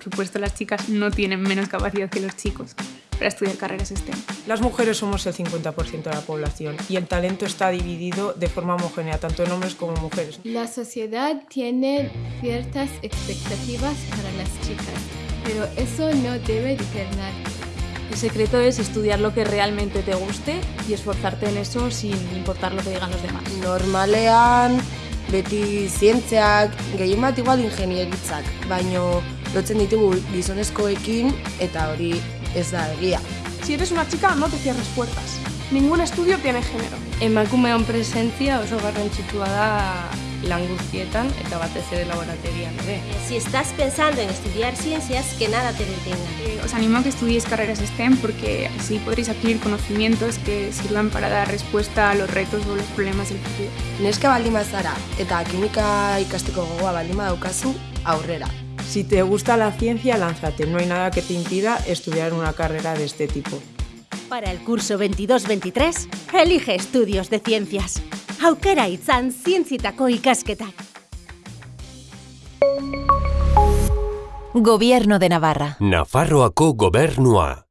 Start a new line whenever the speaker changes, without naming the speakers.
Por supuesto, las chicas no tienen menos capacidad que los chicos para estudiar carreras STEM.
Las mujeres somos el 50% de la población y el talento está dividido de forma homogénea, tanto en hombres como en mujeres.
La sociedad tiene ciertas expectativas para las chicas, pero eso no debe determinar.
El secreto es estudiar lo que realmente te guste y esforzarte en eso sin importar lo que digan los demás.
Normalean, beti zientzeak, gehien bat igual ingenieritzak, baino lotzen ditugu gizonezkoekin eta hori ez da egia.
Si eres una chica, no te cierres puertas. Ningún estudio tiene género.
Emakumeon presentzia oso garrantzitsua da lan guztietan eta batez ere laborategian ere.
Si estás pensando en estudiar ciencias, que nada te detenga.
Eh, os animo a que estudiéis carreras STEM porque así podréis adquirir conocimientos que sirvan para dar respuesta a los retos o los problemas del futuro.
Neska baldin bazara eta kimika ikasteko gogoa baldin badaukazu, aurrera.
Si te gusta la ciencia, lánzate. No hay nada que te impida estudiar una carrera de este tipo.
Para el curso 22-23, elige estudios de ciencias. Aukera itzan zientzitako ikasketak.
Gobierno de Navarra.
Nafarroako gobernua.